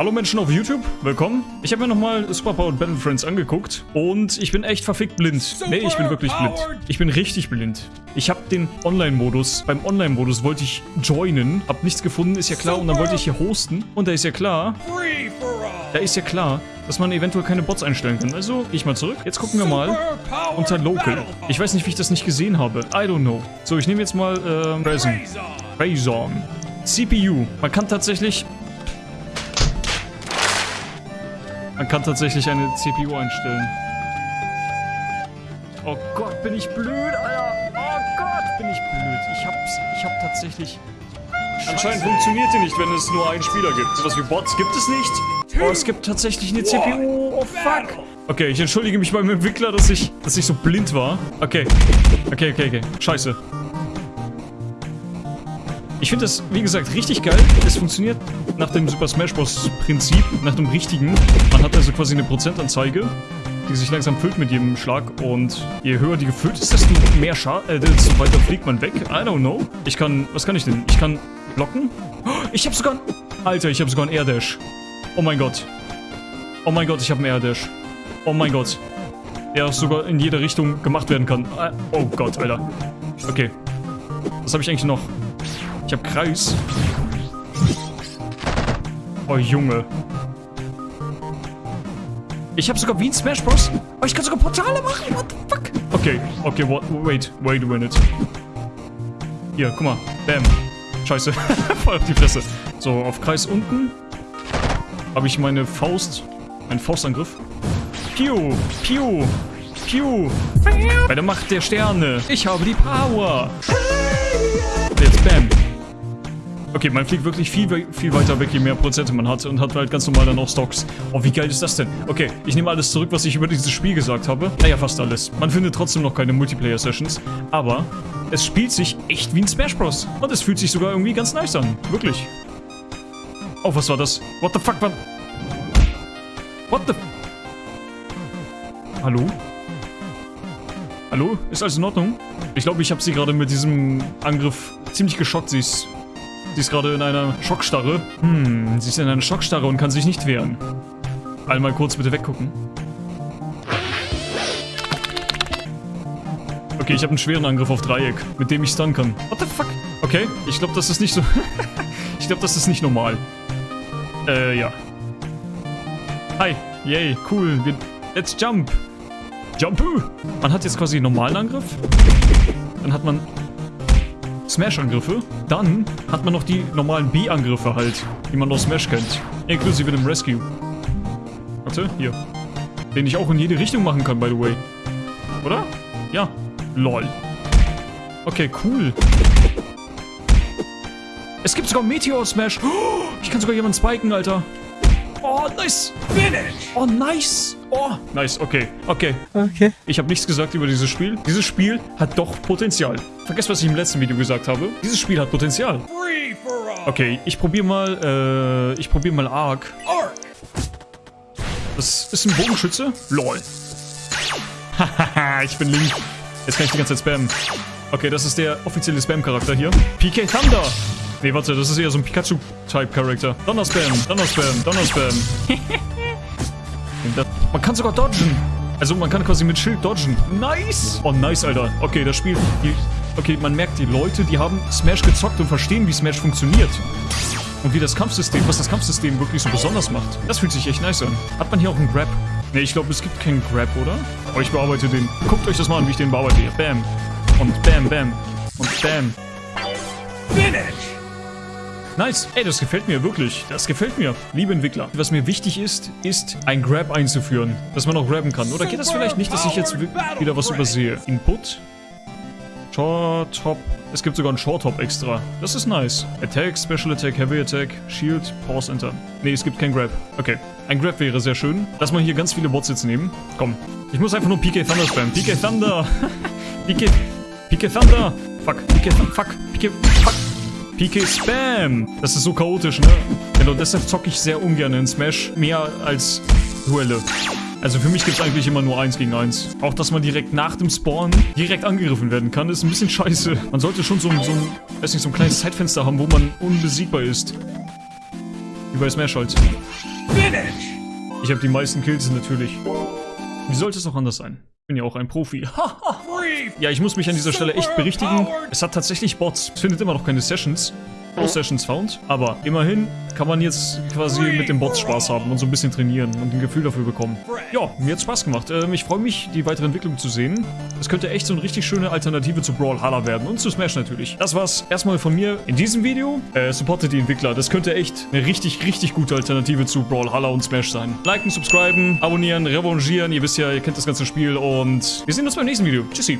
Hallo Menschen auf YouTube, willkommen. Ich habe mir nochmal Superpowered Battle Friends angeguckt und ich bin echt verfickt blind. Nee, ich bin wirklich blind. Ich bin richtig blind. Ich habe den Online-Modus, beim Online-Modus wollte ich joinen, hab nichts gefunden, ist ja klar, und dann wollte ich hier hosten und da ist ja klar, da ist ja klar, dass man eventuell keine Bots einstellen kann. Also, gehe ich mal zurück. Jetzt gucken wir mal unter Local. Ich weiß nicht, wie ich das nicht gesehen habe. I don't know. So, ich nehme jetzt mal, äh, Ryzen. Ryzen. CPU. Man kann tatsächlich Man kann tatsächlich eine CPU einstellen. Oh Gott, bin ich blöd, Alter. Oh Gott, bin ich blöd. Ich hab's, ich hab tatsächlich... Anscheinend funktioniert die nicht, wenn es nur einen Spieler gibt. Sowas wie Bots gibt es nicht. Oh, es gibt tatsächlich eine CPU. Oh, fuck. Okay, ich entschuldige mich beim Entwickler, dass ich, dass ich so blind war. Okay. Okay, okay, okay. Scheiße. Ich finde das, wie gesagt, richtig geil. Es funktioniert nach dem Super Smash Bros. Prinzip, nach dem richtigen. Man hat also quasi eine Prozentanzeige, die sich langsam füllt mit jedem Schlag. Und je höher die gefüllt ist, desto mehr Schad äh, desto weiter fliegt man weg. I don't know. Ich kann, was kann ich denn? Ich kann blocken. Oh, ich habe sogar, Alter, ich habe sogar einen Air Dash. Oh mein Gott. Oh mein Gott, ich habe einen Air Dash. Oh mein Gott. Der sogar in jede Richtung gemacht werden kann. Oh Gott, Alter. Okay. Was habe ich eigentlich noch? Ich hab Kreis. Oh, Junge. Ich habe sogar wie in Smash Bros. Oh, ich kann sogar Portale machen. What the fuck? Okay, okay, what, wait, wait a minute. Hier, guck mal. Bam. Scheiße. Voll auf die Fresse. So, auf Kreis unten habe ich meine Faust. Einen Faustangriff. Piu, piu, piu. Bei der Macht der Sterne. Ich habe die Power. Jetzt bam. Okay, man fliegt wirklich viel, viel weiter weg, je mehr Prozente man hat und hat halt ganz normal dann auch Stocks. Oh, wie geil ist das denn? Okay, ich nehme alles zurück, was ich über dieses Spiel gesagt habe. Naja, fast alles. Man findet trotzdem noch keine Multiplayer-Sessions, aber es spielt sich echt wie ein Smash Bros. Und es fühlt sich sogar irgendwie ganz nice an. Wirklich. Oh, was war das? What the fuck, war... What the... Hallo? Hallo? Ist alles in Ordnung? Ich glaube, ich habe sie gerade mit diesem Angriff ziemlich geschockt. Sie ist Sie ist gerade in einer Schockstarre. Hm, sie ist in einer Schockstarre und kann sich nicht wehren. Einmal kurz bitte weggucken. Okay, ich habe einen schweren Angriff auf Dreieck, mit dem ich stunnen kann. What the fuck? Okay, ich glaube, das ist nicht so... ich glaube, das ist nicht normal. Äh, ja. Hi, yay, cool. Wir, let's jump. Jump! Man hat jetzt quasi einen normalen Angriff. Dann hat man Smash-Angriffe. Dann hat man noch die normalen B-Angriffe halt, die man aus Smash kennt. Inklusive dem Rescue. Warte, hier. Den ich auch in jede Richtung machen kann, by the way. Oder? Ja. Lol. Okay, cool. Es gibt sogar Meteor Smash. Oh, ich kann sogar jemanden spiken, Alter. Oh, nice. Finish. Oh, nice. Oh, nice. Okay, okay. Okay. Ich habe nichts gesagt über dieses Spiel. Dieses Spiel hat doch Potenzial. Vergesst, was ich im letzten Video gesagt habe. Dieses Spiel hat Potenzial. Okay, ich probiere mal, äh, ich probiere mal Ark. Das ist ein Bogenschütze? LOL. Hahaha, ich bin Link. Jetzt kann ich die ganze Zeit spammen. Okay, das ist der offizielle Spam-Charakter hier. PK Thunder. Nee, warte, das ist eher so ein Pikachu-Type-Charakter. Donnerspam, Donnerspam, Donnerspam. man kann sogar dodgen. Also man kann quasi mit Schild dodgen. Nice. Oh, nice, Alter. Okay, das Spiel... Die, okay, man merkt, die Leute, die haben Smash gezockt und verstehen, wie Smash funktioniert. Und wie das Kampfsystem, was das Kampfsystem wirklich so besonders macht. Das fühlt sich echt nice an. Hat man hier auch einen Grab? Ne, ich glaube, es gibt keinen Grab, oder? Aber ich bearbeite den. Guckt euch das mal an, wie ich den bearbeite. Bam. Und bam, bam. Und bam. Finish! Nice. Ey, das gefällt mir wirklich. Das gefällt mir. Liebe Entwickler. Was mir wichtig ist, ist ein Grab einzuführen. Dass man auch grabben kann. Oder geht das vielleicht nicht, dass ich jetzt wieder was übersehe? Input. Short Hop. Es gibt sogar einen Short Hop extra. Das ist nice. Attack, Special Attack, Heavy Attack, Shield, Pause, Enter. Nee, es gibt kein Grab. Okay. Ein Grab wäre sehr schön. Lass mal hier ganz viele Bots jetzt nehmen. Komm. Ich muss einfach nur PK Thunder spammen. PK Thunder. PK... PK Thunder. Fuck. PK. Fuck. PK... Fuck. PK Spam. Das ist so chaotisch, ne? Genau, deshalb zocke ich sehr ungern in Smash. Mehr als Duelle. Also für mich gibt es eigentlich immer nur eins gegen eins. Auch, dass man direkt nach dem Spawn direkt angegriffen werden kann, ist ein bisschen scheiße. Man sollte schon so ein, so ein, weiß nicht, so ein kleines Zeitfenster haben, wo man unbesiegbar ist. Wie bei Smash halt. Ich habe die meisten Kills natürlich. Wie sollte es auch anders sein? Bin ja auch ein Profi. ja, ich muss mich an dieser Stelle echt berichtigen. Es hat tatsächlich Bots. Es findet immer noch keine Sessions. No Sessions found. Aber immerhin kann man jetzt quasi mit dem Bots Spaß haben und so ein bisschen trainieren und ein Gefühl dafür bekommen. Ja, mir hat Spaß gemacht. Ähm, ich freue mich, die weitere Entwicklung zu sehen. Es könnte echt so eine richtig schöne Alternative zu Brawlhalla werden und zu Smash natürlich. Das war's erstmal von mir in diesem Video. Äh, supportet die Entwickler. Das könnte echt eine richtig, richtig gute Alternative zu Brawlhalla und Smash sein. Liken, subscriben, abonnieren, revanchieren. Ihr wisst ja, ihr kennt das ganze Spiel und wir sehen uns beim nächsten Video. Tschüssi.